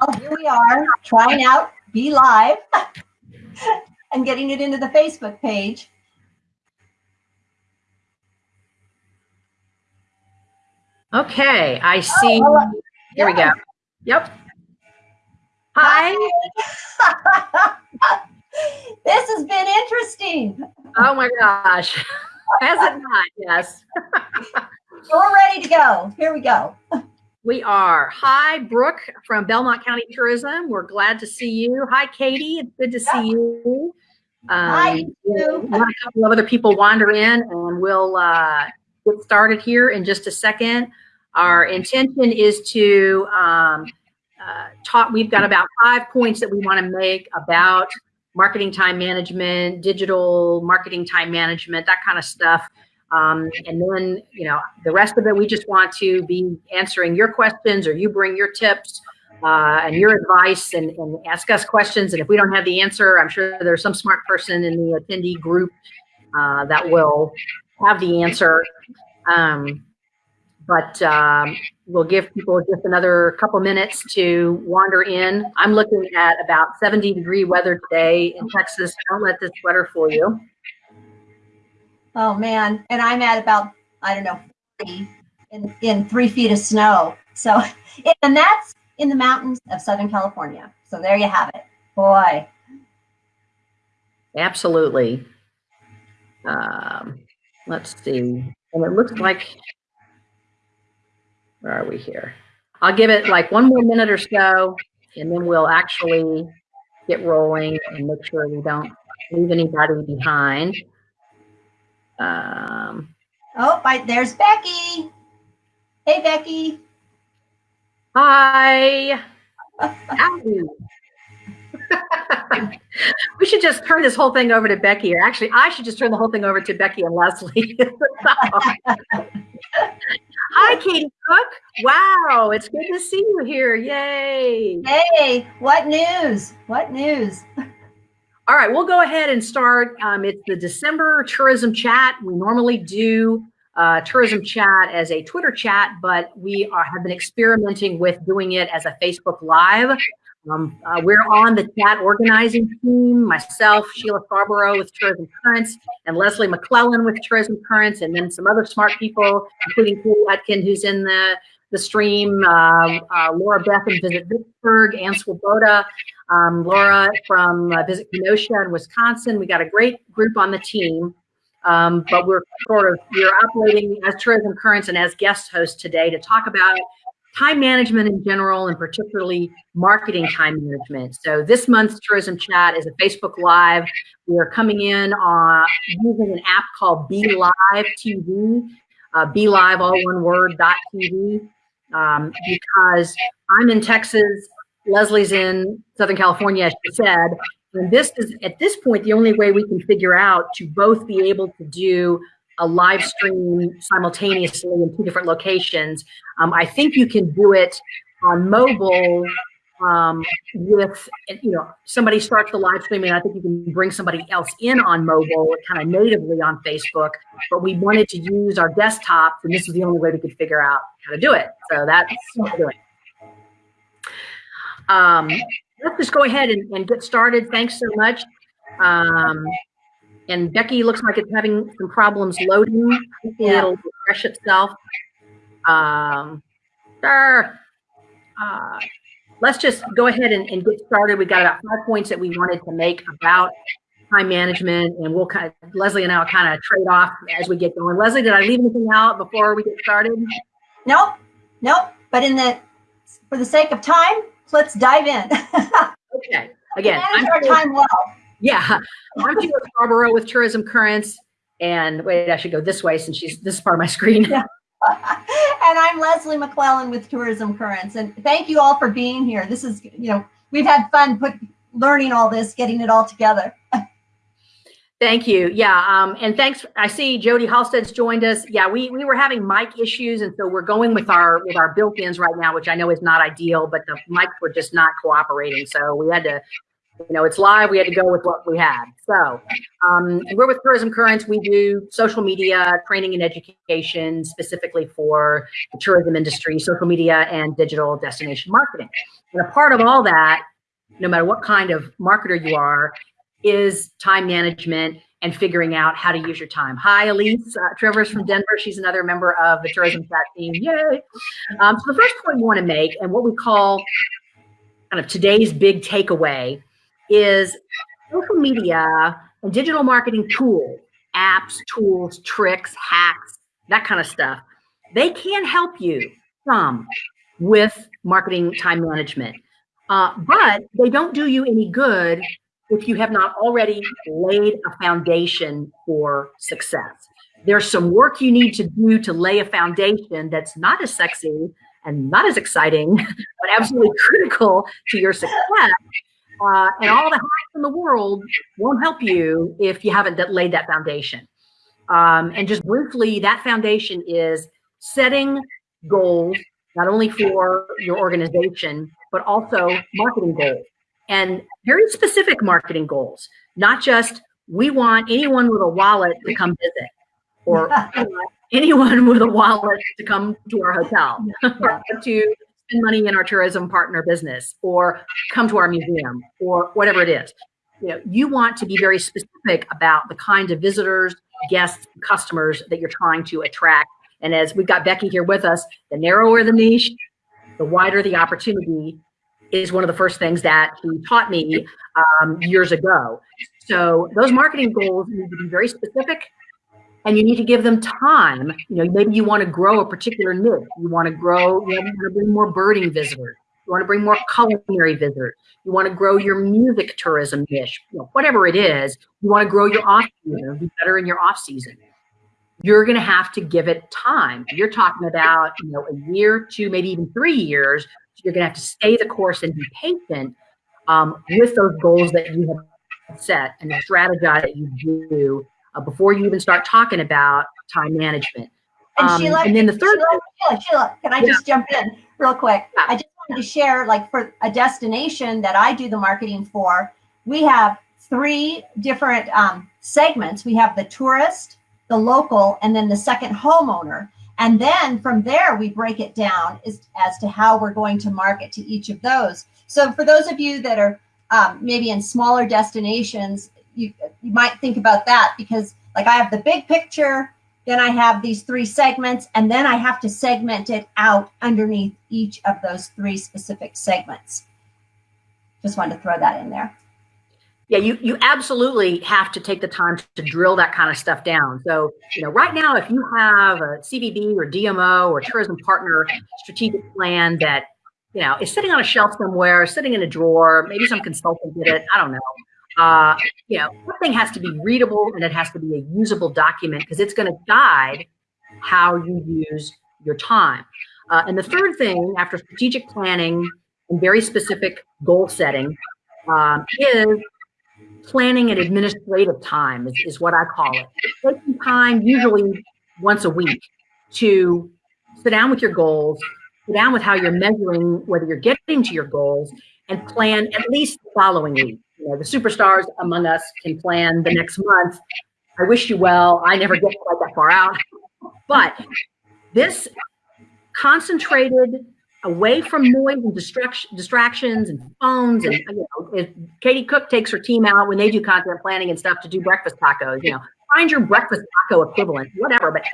Well, here we are trying out BeLive and getting it into the Facebook page. Okay, I see. Oh, Here we go. Yep. Hi. this has been interesting. Oh my gosh. Has it not? Yes. We're ready to go. Here we go. We are. Hi, Brooke from Belmont County Tourism. We're glad to see you. Hi, Katie. It's good to see you. Um, Hi, you. A couple of other people wander in, and we'll uh, get started here in just a second. Our intention is to um, uh, talk. We've got about five points that we want to make about marketing time management, digital marketing time management, that kind of stuff. Um, and then, you know, the rest of it, we just want to be answering your questions or you bring your tips uh, and your advice and, and, ask us questions. And if we don't have the answer, I'm sure there's some smart person in the attendee group uh, that will have the answer. Um, but um, we'll give people just another couple minutes to wander in. I'm looking at about 70 degree weather today in Texas. Don't let this sweater fool you. Oh man, and I'm at about I don't know in in three feet of snow. So, and that's in the mountains of Southern California. So there you have it, boy. Absolutely. Um, let's see, and it looks like where are we here? I'll give it like one more minute or so, and then we'll actually get rolling and make sure we don't leave anybody behind. Um, oh, right, there's Becky. Hey, Becky. Hi. we should just turn this whole thing over to Becky, or actually, I should just turn the whole thing over to Becky and Leslie. Hi, Katie Cook. Wow, it's good to see you here. Yay. Hey, what news? What news? All right, we'll go ahead and start. Um, it's the December tourism chat. We normally do uh, tourism chat as a Twitter chat, but we are, have been experimenting with doing it as a Facebook Live. Um, uh, we're on the chat organizing team, myself, Sheila Scarborough with Tourism Currents, and Leslie McClellan with Tourism Currents, and then some other smart people, including Paul Atkin, who's in the, the stream, uh, uh, Laura Beth from Visit Vicksburg, Ann Swoboda, um, Laura from uh, Visit Kenosha in Wisconsin. We got a great group on the team. Um, but we're sort of we're operating as tourism currents and as guest hosts today to talk about time management in general and particularly marketing time management. So this month's tourism chat is a Facebook Live. We are coming in on using an app called BeLive TV, uh, BeLive all one word dot TV, um, because I'm in Texas, Leslie's in Southern California, as she said, and this is at this point the only way we can figure out to both be able to do a live stream simultaneously in two different locations. Um, I think you can do it on mobile um, with, you know, somebody starts the live streaming. I think you can bring somebody else in on mobile, kind of natively on Facebook. But we wanted to use our desktops, and this was the only way we could figure out how to do it. So that's what we're doing. Um, let's just go ahead and, and, get started. Thanks so much. Um, and Becky looks like it's having some problems loading. Yeah. It'll refresh itself. Um, sure. Uh, let's just go ahead and, and, get started. We've got about five points that we wanted to make about time management, and we'll kind of, Leslie and I will kind of trade off as we get going. Leslie, did I leave anything out before we get started? Nope, nope. But in the for the sake of time, let's dive in. okay. Again, manage I'm our time well. Yeah, I'm Sheila Scarborough with Tourism Currents. And wait, I should go this way since she's this is part of my screen. Yeah. and I'm Leslie McClellan with Tourism Currents. And thank you all for being here. This is, you know, we've had fun put learning all this, getting it all together. Thank you. Yeah, um, and thanks. I see Jody Halstead's joined us. Yeah, we we were having mic issues, and so we're going with our with our built-ins right now, which I know is not ideal, but the mics were just not cooperating. So we had to You know, it's live. We had to go with what we had. So um, we're with Tourism Currents. We do social media training and education specifically for the tourism industry, social media and digital destination marketing. And a part of all that, no matter what kind of marketer you are, is time management and figuring out how to use your time. Hi, Elise. Uh, Trevor's from Denver. She's another member of the tourism chat team. Yay. Um, so the first point we want to make and what we call kind of today's big takeaway is social media and digital marketing tools, apps, tools, tricks, hacks, that kind of stuff. They can help you some with marketing time management, uh, but they don't do you any good if you have not already laid a foundation for success. There's some work you need to do to lay a foundation that's not as sexy and not as exciting, but absolutely critical to your success. Uh, and all the hacks in the world won't help you if you haven't laid that foundation. Um, and just briefly, that foundation is setting goals, not only for your organization, but also marketing goals and very specific marketing goals, not just we want anyone with a wallet to come visit or anyone with a wallet to come to our hotel or to spend money in our tourism partner business or come to our museum or whatever it is. You know, you want to be very specific about the kind of visitors, guests, customers that you're trying to attract. And as we've got Becky here with us, the narrower the niche, the wider the opportunity is one of the first things that he taught me um, years ago. So those marketing goals need to be very specific and you need to give them time. You know, maybe you want to grow a particular niche. You want to grow, you want to bring more birding visitors. You want to bring more culinary visitors. You want to grow your music tourism niche. You know, whatever it is, you want to grow your off season, be better in your off season. You're going to have to give it time. You're talking about, you know, a year, two, maybe even three years. So you're going to have to stay the course and be patient um, with those goals that you have set and the strategize that you do uh, before you even start talking about time management. And um, Sheila, and then the third, Sheila, Sheila, Sheila can I yeah. just jump in real quick? Yeah. I just wanted to share, like for a destination that I do the marketing for, we have three different um, segments. We have the tourist, the local, and then the second homeowner. And then from there, we break it down as, as to how we're going to market to each of those. So for those of you that are um, maybe in smaller destinations, you, you might think about that because like I have the big picture, then I have these three segments, and then I have to segment it out underneath each of those three specific segments. Just wanted to throw that in there. Yeah, you, you absolutely have to take the time to drill that kind of stuff down. So, you know, right now, if you have a CVB or DMO or tourism partner strategic plan that, you know, is sitting on a shelf somewhere, sitting in a drawer, maybe some consultant did it, I don't know uh, you know, thing has to be readable and it has to be a usable document because it's going to guide how you use your time. Uh, and the third thing, after strategic planning and very specific goal setting, um, is planning and administrative time is, is what I call it. Taking time, usually once a week, to sit down with your goals, sit down with how you're measuring whether you're getting to your goals, and plan at least the following week know, the superstars among us can plan the next month. I wish you well. I never get quite that far out. But this concentrated away from noise and distraction, distractions and phones and you know, if Katie Cook takes her team out when they do content planning and stuff to do breakfast tacos, you know, find your breakfast taco equivalent, whatever, but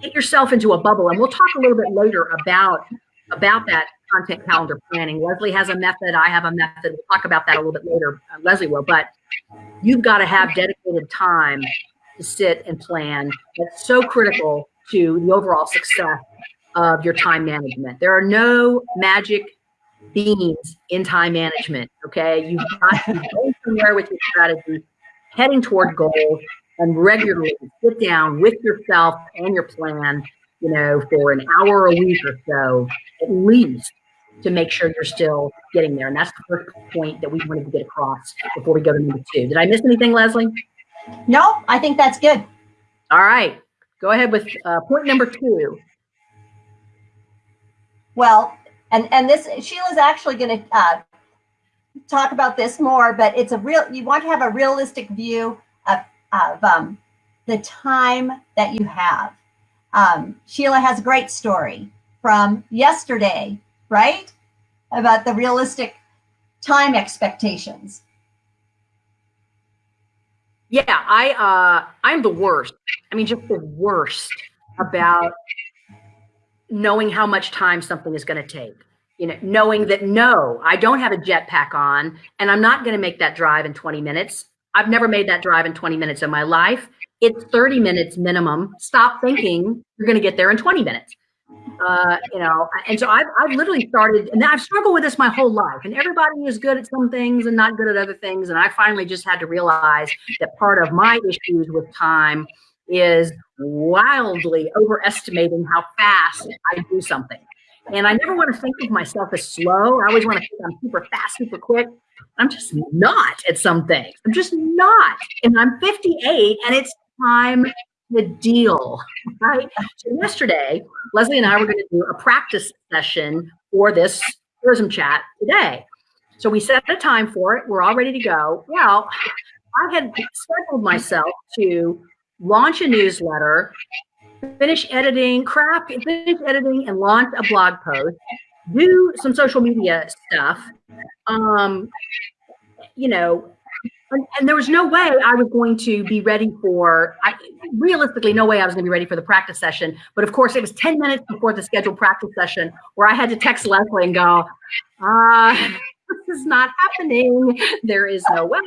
get yourself into a bubble. And we'll talk a little bit later about about that content calendar planning. Leslie has a method. I have a method. We'll talk about that a little bit later. Uh, Leslie will, but you've got to have dedicated time to sit and plan. That's so critical to the overall success of your time management. There are no magic beans in time management. Okay, you've got to go somewhere with your strategy, heading toward goals, and regularly sit down with yourself and your plan. You know, for an hour a week or so, at least, to make sure you're still getting there. And that's the first point that we wanted to get across before we go to number two. Did I miss anything, Leslie? No, I think that's good. All right. Go ahead with uh, point number two. Well, and, and this, Sheila's actually going to uh, talk about this more, but it's a real, you want to have a realistic view of, of um, the time that you have. Um, Sheila has a great story from yesterday, right? About the realistic time expectations. Yeah, I uh I'm the worst. I mean just the worst about knowing how much time something is going to take. You know, knowing that no, I don't have a jetpack on and I'm not going to make that drive in 20 minutes. I've never made that drive in 20 minutes in my life. It's 30 minutes minimum. Stop thinking you're going to get there in 20 minutes. Uh, you know, and so I've, I've literally started, and I've struggled with this my whole life. And everybody is good at some things and not good at other things. And I finally just had to realize that part of my issues with time is wildly overestimating how fast I do something. And I never want to think of myself as slow. I always want to think I'm super fast, super quick. I'm just not at some things. I'm just not. And I'm 58 and it's time the deal, right? So yesterday, Leslie and I were going to do a practice session for this tourism chat today. So we set a time for it. We're all ready to go. Well, I had scheduled myself to launch a newsletter, finish editing, crap, finish editing and launch a blog post, do some social media stuff. Um, you know, and, and, there was no way I was going to be ready for, I, realistically, no way I was going to be ready for the practice session. But of course, it was 10 minutes before the scheduled practice session where I had to text Leslie and go, uh, this is not happening. There is no way.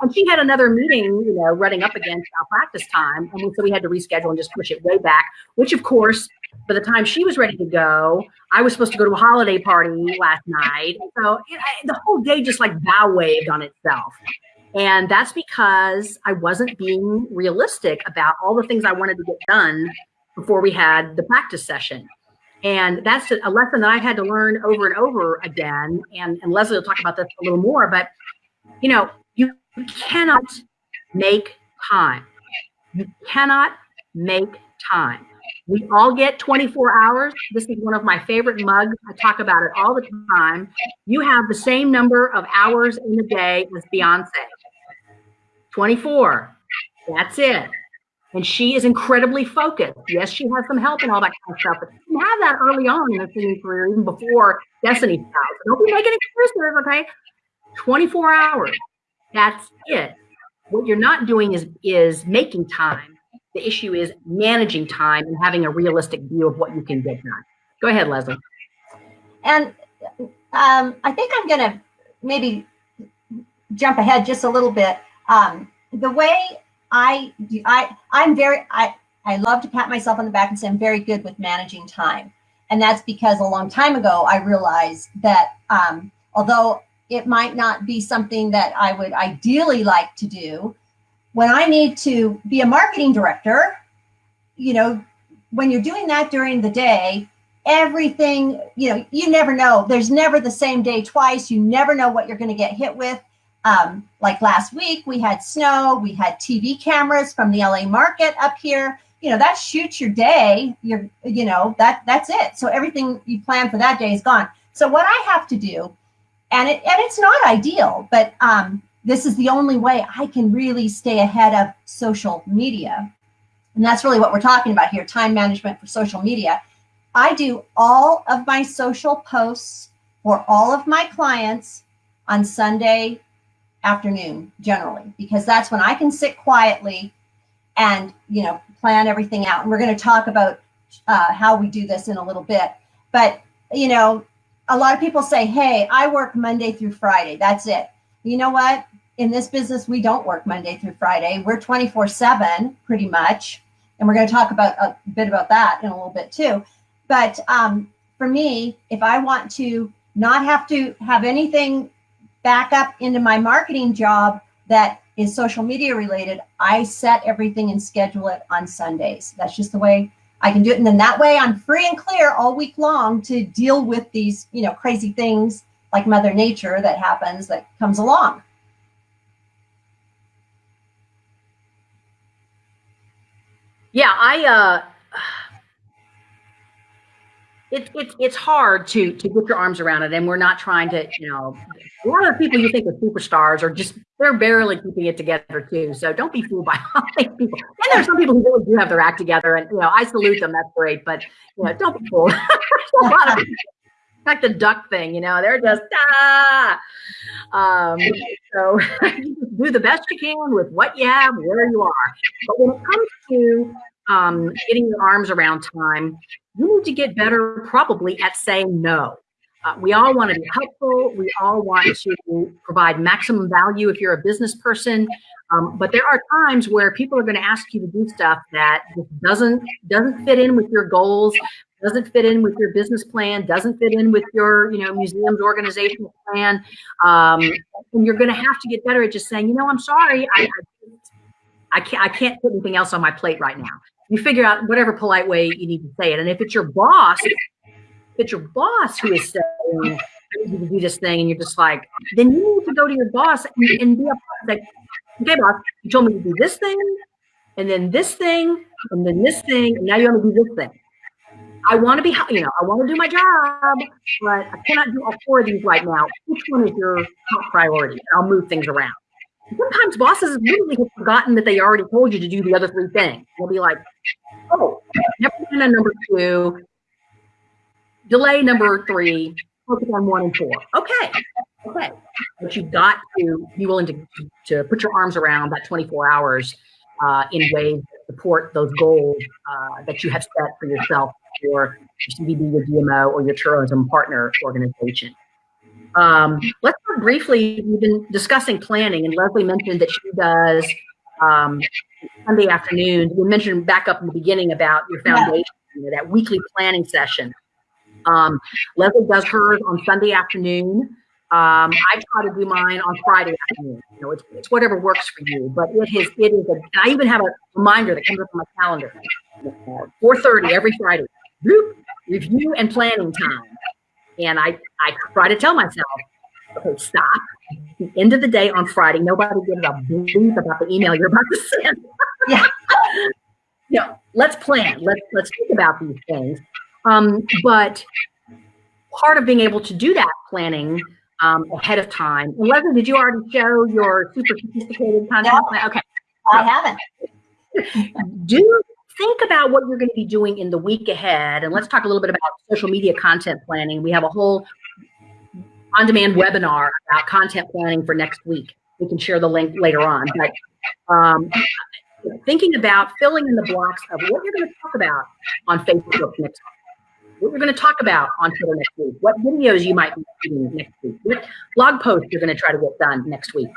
And she had another meeting, you know, running up against our practice time. And so we had to reschedule and just push it way back, which of course, by the time she was ready to go, I was supposed to go to a holiday party last night. So the whole day just like bow waved on itself. And that's because I wasn't being realistic about all the things I wanted to get done before we had the practice session. And that's a lesson that I've had to learn over and over again. And, and Leslie will talk about this a little more, but you know, you cannot make time. You cannot make time. We all get 24 hours. This is one of my favorite mugs. I talk about it all the time. You have the same number of hours in the day as Beyonce. 24. That's it. And she is incredibly focused. Yes, she has some help and all that kind of stuff, but she have that early on in her singing career, even before Destiny's Child. Don't be making excuses, okay? 24 hours. That's it. What you're not doing is is making time. The issue is managing time and having a realistic view of what you can get done. Go ahead, Leslie. And um, I think I'm going to maybe jump ahead just a little bit. Um, the way I, do, I, I'm very, I, I love to pat myself on the back and say I'm very good with managing time. And that's because a long time ago, I realized that um, although it might not be something that I would ideally like to do, when I need to be a marketing director, you know, when you're doing that during the day, everything, you know, you never know. There's never the same day twice. You never know what you're going to get hit with. Um, like last week, we had snow, we had TV cameras from the LA market up here. You know, that shoots your day. You're, you know, that that's it. So everything you plan for that day is gone. So what I have to do, and it and it's not ideal, but um, this is the only way I can really stay ahead of social media. And that's really what we're talking about here, time management for social media. I do all of my social posts for all of my clients on Sunday afternoon generally because that's when I can sit quietly and you know plan everything out. And we're going to talk about uh, how we do this in a little bit. But you know, a lot of people say, "Hey, I work Monday through Friday. That's it." You know what? In this business, we don't work Monday through Friday. We're 24 7 pretty much. And we're going to talk about a bit about that in a little bit too. But um, for me, if I want to not have to have anything back up into my marketing job that is social media related, I set everything and schedule it on Sundays. That's just the way I can do it. And then that way I'm free and clear all week long to deal with these, you know, crazy things like mother nature that happens that comes along. Yeah, I uh it, it, it's hard to to get your arms around it and we're not trying to you know a lot of people you think are superstars are just they're barely keeping it together too so don't be fooled by all these people. And there's some people who really do have their act together and you know i salute them that's great but you know don't be fooled. Like the duck thing you know they're just ah! Um so do the best you can with what you have where you are. But when it comes to um, getting your arms around time, you need to get better probably at saying no. Uh, we all want to be helpful. We all want to provide maximum value if you're a business person. Um, but there are times where people are going to ask you to do stuff that doesn't doesn't fit in with your goals, doesn't fit in with your business plan, doesn't fit in with your you know museum's organizational plan. Um, and you're going to have to get better at just saying, you know, I'm sorry, I, I I can't I can't put anything else on my plate right now you figure out whatever polite way you need to say it. And if it's your boss, if it's your boss who is saying, you to do this thing, and you're just like, then you need to go to your boss and, and be like, okay, boss, you told me to do this thing, and then this thing, and then this thing, and now you want to do this thing. I want to be, you know, I want to do my job, but I cannot do all four of these right now. Which one is your top priority? I'll move things around. Sometimes bosses literally have forgotten that they already told you to do the other three things. They'll be like, oh, never mind on number two, delay number three, focus on one and four. Okay, okay. But you've got to be willing to, to put your arms around that 24 hours uh, in ways that support those goals uh, that you have set for yourself for your CVB, your DMO, or your tourism partner organization. Um, let's talk briefly. We've been discussing planning, and Leslie mentioned that she does um, Sunday afternoon. We mentioned back up in the beginning about your foundation, yeah. you know, that weekly planning session. Um, Leslie does hers on Sunday afternoon. Um, I try to do mine on Friday afternoon. You know, it's, it's whatever works for you. But it is it is. A, and I even have a reminder that comes up on my calendar. 4:30 every Friday. Bloop, review and planning time. And I, I try to tell myself, okay, stop. the end of the day on Friday, nobody gives a bleep about the email you're about to send. yeah. you know, let's plan. Let's let's think about these things. Um, but part of being able to do that planning um, ahead of time. And Leslie, did you already show your super sophisticated content? No, okay. I haven't. do think about what you're going to be doing in the week ahead. And let's talk a little bit about social media content planning. We have a whole on demand webinar about content planning for next week. We can share the link later on. But um, thinking about filling in the blocks of what you're going to talk about on Facebook next week, what you're going to talk about on Twitter next week, what videos you might be doing next week, what blog posts you're going to try to get done next week.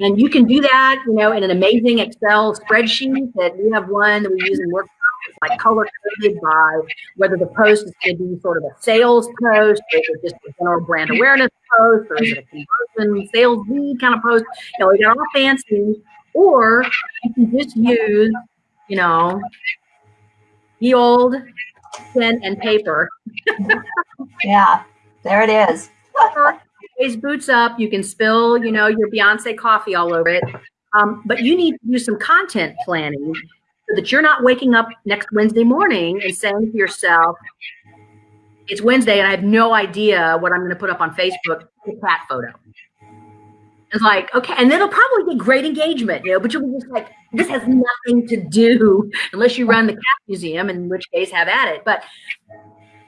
And you can do that, you know, in an amazing Excel spreadsheet that we have one that we use in workshops, like color coded by whether the post is going to be sort of a sales post, or is it just a general brand awareness post, or is it a conversion sales lead kind of post? You know, we got all fancy. Or you can just use, you know, the old pen and paper. yeah, there it is boots up. You can spill, you know, your Beyonce coffee all over it. Um, but you need to do some content planning so that you're not waking up next Wednesday morning and saying to yourself, it's Wednesday and I have no idea what I'm going to put up on Facebook, a cat photo. It's like, okay, and then it'll probably get great engagement, you know, but you'll be just like, this has nothing to do unless you run the cat museum, in which case have at it. But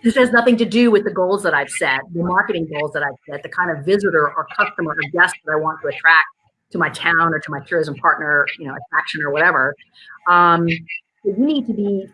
this has nothing to do with the goals that I've set, the marketing goals that I've set, the kind of visitor or customer or guest that I want to attract to my town or to my tourism partner, you know, attraction or whatever. Um, you need to be